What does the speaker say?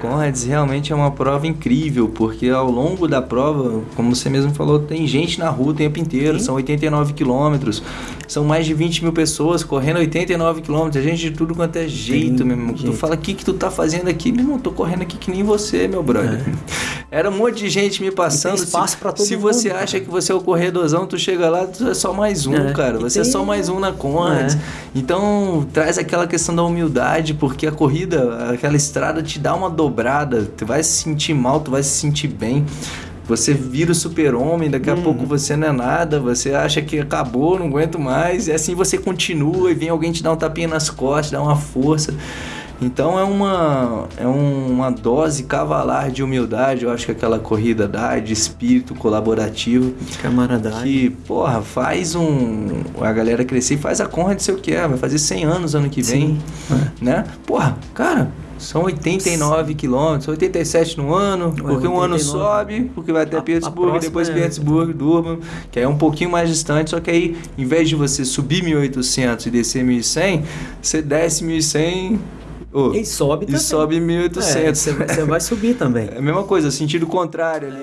Conrads realmente é uma prova incrível, porque ao longo da prova, como você mesmo falou, tem gente na rua o tempo inteiro, Sim. são 89 quilômetros, são mais de 20 mil pessoas correndo 89 quilômetros, gente de tudo quanto é jeito, meu irmão. Tu fala, o que que tu tá fazendo aqui? Meu irmão, tô correndo aqui que nem você, meu brother. É. Era um monte de gente me passando. tem espaço para todo se mundo. Se você acha que você é o corredorzão, tu chega lá, tu é só mais um, é. cara. Você é tem... é só mais um na Conrads. É. Então, traz aquela questão da humildade, porque a corrida, aquela estrada te dá uma dobrada, tu vai se sentir mal, tu vai se sentir bem. Você vira o super-homem, daqui a hum. pouco você não é nada, você acha que acabou, não aguento mais, e assim você continua e vem alguém te dar um tapinha nas costas, dá uma força. Então é uma, é uma dose cavalar de humildade, eu acho que aquela corrida dá, de espírito colaborativo. De camaradagem. Que, porra, faz um. A galera crescer e faz a conra de seu que é, vai fazer 100 anos ano que vem. Sim. Né? Porra, cara, são 89 quilômetros, 87 no ano, porque 89. um ano sobe, porque vai até a, a depois é... Pittsburgh, Durban, que aí é um pouquinho mais distante, só que aí, em vez de você subir 1800 e descer 1100, você desce 1100 Oh, e sobe também. E sobe 1800. É, você, vai subir também. É a mesma coisa, sentido contrário ali.